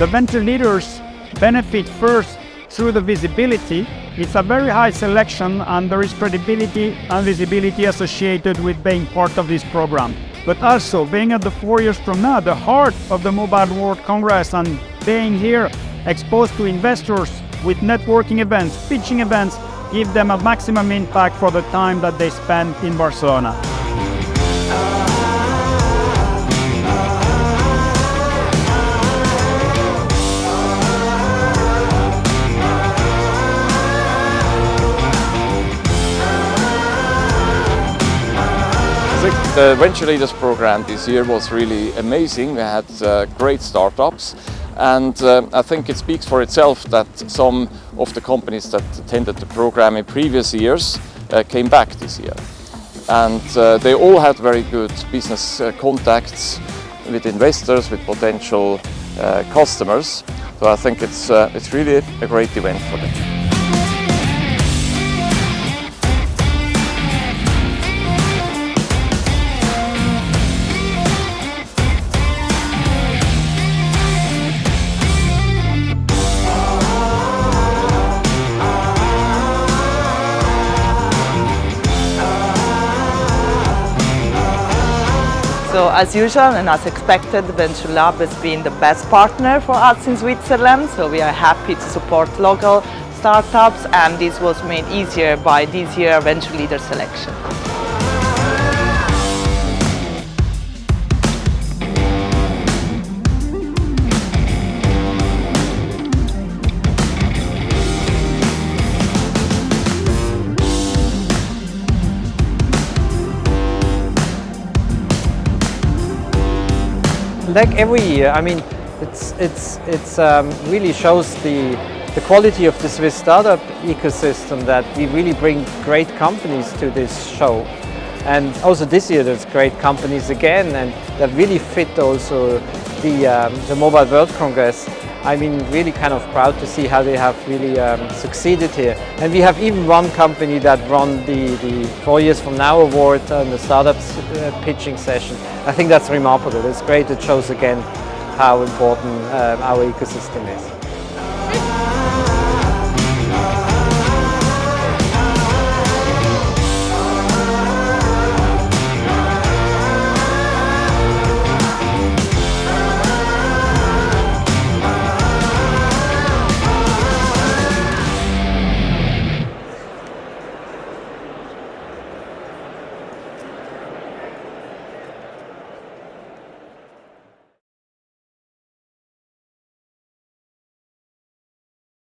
The venture leaders benefit first through the visibility. It's a very high selection and there is credibility and visibility associated with being part of this program. But also being at the four years from now, the heart of the Mobile World Congress and being here exposed to investors with networking events, pitching events, give them a maximum impact for the time that they spend in Barcelona. The Venture Leaders program this year was really amazing. We had uh, great startups and uh, I think it speaks for itself that some of the companies that attended the program in previous years uh, came back this year. And uh, they all had very good business uh, contacts with investors, with potential uh, customers. So I think it's, it's really a great event for them. So as usual and as expected, Venture Lab has been the best partner for us in Switzerland. So we are happy to support local startups and this was made easier by this year Venture Leader selection. Like every year, I mean, it's, it's, it's um, really shows the, the quality of the Swiss startup ecosystem that we really bring great companies to this show. And also this year there's great companies again and that really fit also the, um, the Mobile World Congress. I mean, really kind of proud to see how they have really um, succeeded here. And we have even one company that won the, the Four Years From Now award on the startups uh, pitching session. I think that's remarkable. It's great. It shows again how important uh, our ecosystem is.